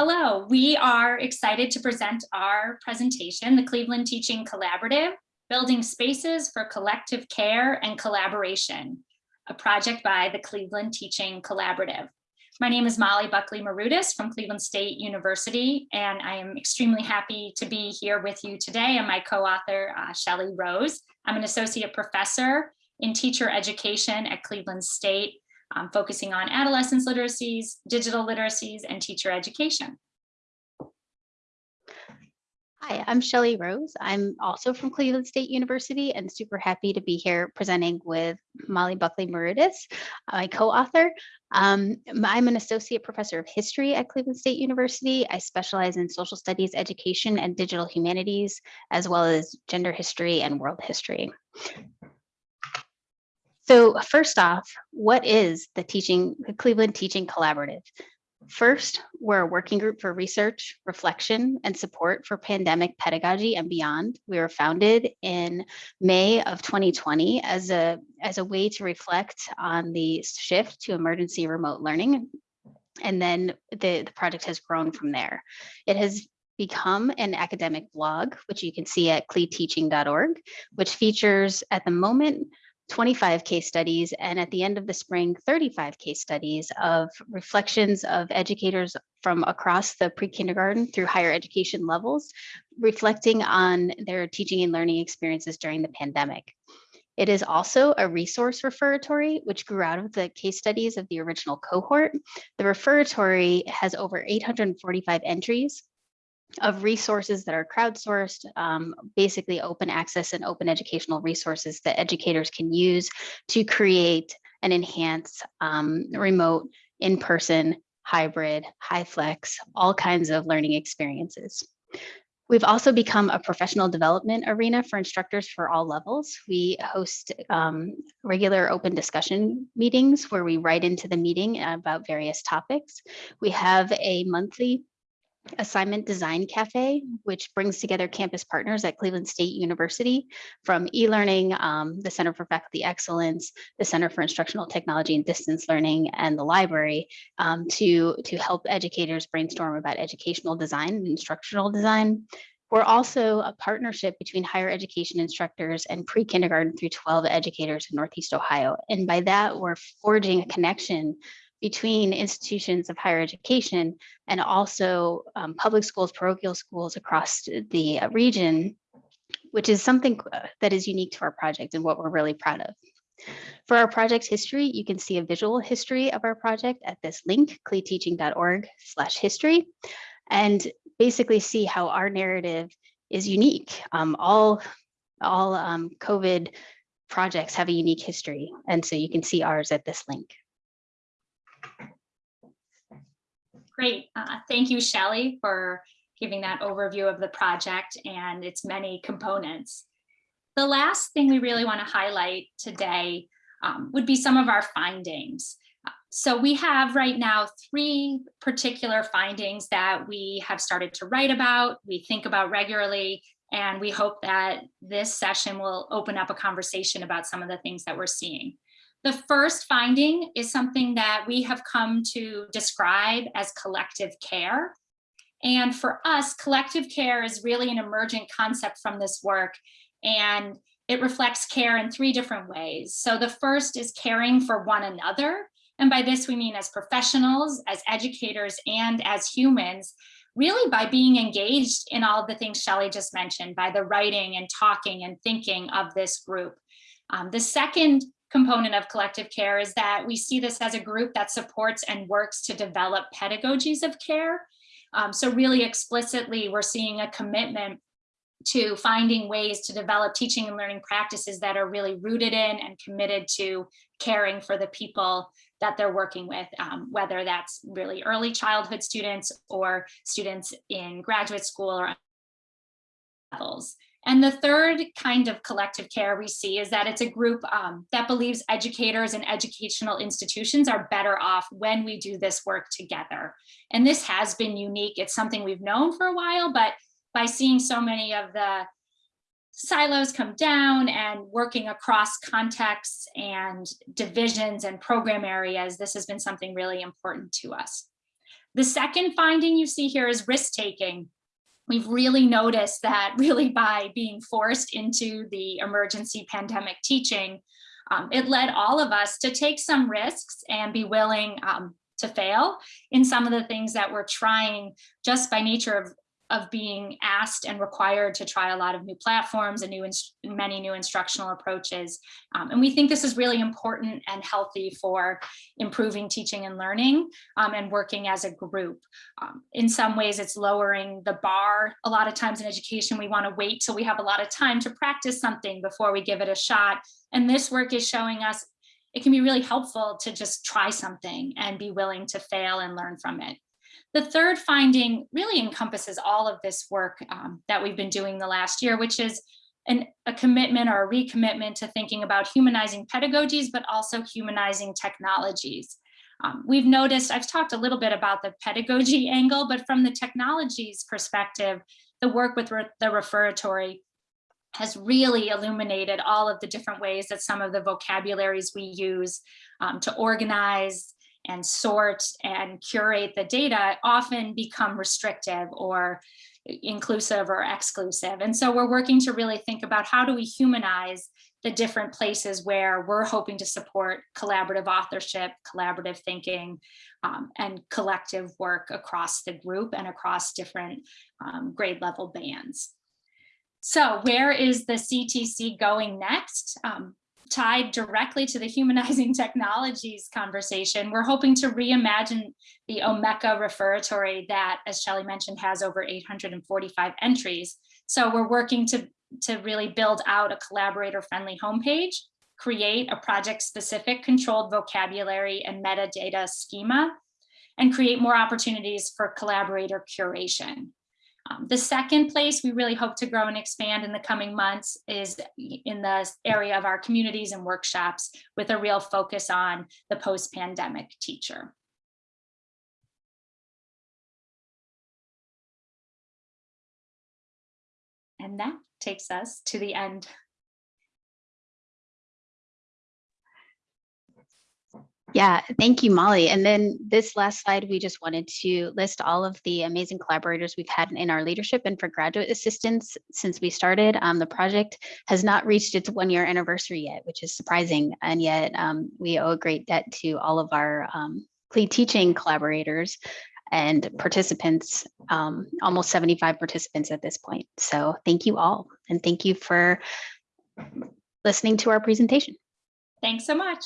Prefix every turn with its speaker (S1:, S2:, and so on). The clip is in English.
S1: Hello, we are excited to present our presentation, the Cleveland Teaching Collaborative, Building Spaces for Collective Care and Collaboration, a project by the Cleveland Teaching Collaborative. My name is Molly Buckley Marudas from Cleveland State University, and I am extremely happy to be here with you today and my co-author, uh, Shelley Rose. I'm an associate professor in teacher education at Cleveland State um, focusing on adolescence literacies, digital literacies, and teacher education.
S2: Hi, I'm Shelley Rose. I'm also from Cleveland State University and super happy to be here presenting with Molly Buckley Marudas, my co-author. Um, I'm an associate professor of history at Cleveland State University. I specialize in social studies, education, and digital humanities, as well as gender history and world history. So first off, what is the teaching, the Cleveland Teaching Collaborative? First, we're a working group for research, reflection, and support for pandemic pedagogy and beyond. We were founded in May of 2020 as a, as a way to reflect on the shift to emergency remote learning. And then the, the project has grown from there. It has become an academic blog, which you can see at cleteaching.org, which features at the moment 25 case studies, and at the end of the spring, 35 case studies of reflections of educators from across the pre-kindergarten through higher education levels, reflecting on their teaching and learning experiences during the pandemic. It is also a resource referatory, which grew out of the case studies of the original cohort. The referatory has over 845 entries of resources that are crowdsourced, um, basically open access and open educational resources that educators can use to create and enhance um, remote, in-person, hybrid, high flex, all kinds of learning experiences. We've also become a professional development arena for instructors for all levels. We host um, regular open discussion meetings where we write into the meeting about various topics. We have a monthly Assignment Design Cafe, which brings together campus partners at Cleveland State University from e-learning, um, the Center for Faculty Excellence, the Center for Instructional Technology and Distance Learning, and the library um, to, to help educators brainstorm about educational design and instructional design. We're also a partnership between higher education instructors and pre-kindergarten through 12 educators in Northeast Ohio. And by that, we're forging a connection between institutions of higher education and also um, public schools, parochial schools across the uh, region, which is something uh, that is unique to our project and what we're really proud of. For our project history, you can see a visual history of our project at this link, cleteaching.org slash history, and basically see how our narrative is unique. Um, all all um, COVID projects have a unique history, and so you can see ours at this link.
S1: Great. Uh, thank you, Shelley, for giving that overview of the project and its many components. The last thing we really want to highlight today um, would be some of our findings. So we have right now three particular findings that we have started to write about, we think about regularly, and we hope that this session will open up a conversation about some of the things that we're seeing. The first finding is something that we have come to describe as collective care. And for us, collective care is really an emergent concept from this work. And it reflects care in three different ways. So the first is caring for one another. And by this, we mean as professionals, as educators, and as humans, really by being engaged in all the things Shelley just mentioned, by the writing and talking and thinking of this group. Um, the second component of collective care is that we see this as a group that supports and works to develop pedagogies of care. Um, so really explicitly, we're seeing a commitment to finding ways to develop teaching and learning practices that are really rooted in and committed to caring for the people that they're working with, um, whether that's really early childhood students or students in graduate school or levels. And the third kind of collective care we see is that it's a group um, that believes educators and educational institutions are better off when we do this work together. And this has been unique. It's something we've known for a while, but by seeing so many of the silos come down and working across contexts and divisions and program areas, this has been something really important to us. The second finding you see here is risk taking. We've really noticed that really by being forced into the emergency pandemic teaching, um, it led all of us to take some risks and be willing um, to fail in some of the things that we're trying just by nature of of being asked and required to try a lot of new platforms and new many new instructional approaches. Um, and we think this is really important and healthy for improving teaching and learning um, and working as a group. Um, in some ways, it's lowering the bar. A lot of times in education, we want to wait till we have a lot of time to practice something before we give it a shot. And this work is showing us it can be really helpful to just try something and be willing to fail and learn from it. The third finding really encompasses all of this work um, that we've been doing the last year, which is an, a commitment or a recommitment to thinking about humanizing pedagogies, but also humanizing technologies. Um, we've noticed, I've talked a little bit about the pedagogy angle, but from the technologies perspective, the work with re the referatory has really illuminated all of the different ways that some of the vocabularies we use um, to organize and sort and curate the data often become restrictive or inclusive or exclusive. And so we're working to really think about how do we humanize the different places where we're hoping to support collaborative authorship, collaborative thinking, um, and collective work across the group and across different um, grade level bands. So where is the CTC going next? Um, tied directly to the humanizing technologies conversation, we're hoping to reimagine the Omeka referatory that, as Shelley mentioned, has over 845 entries. So we're working to, to really build out a collaborator-friendly homepage, create a project-specific controlled vocabulary and metadata schema, and create more opportunities for collaborator curation. Um, the second place we really hope to grow and expand in the coming months is in the area of our communities and workshops with a real focus on the post-pandemic teacher. And that takes us to the end
S2: Yeah, thank you, Molly. And then this last slide, we just wanted to list all of the amazing collaborators we've had in our leadership and for graduate assistants since we started. Um, the project has not reached its one year anniversary yet, which is surprising. And yet um, we owe a great debt to all of our um, teaching collaborators and participants, um, almost 75 participants at this point. So thank you all. And thank you for listening to our presentation.
S1: Thanks so much.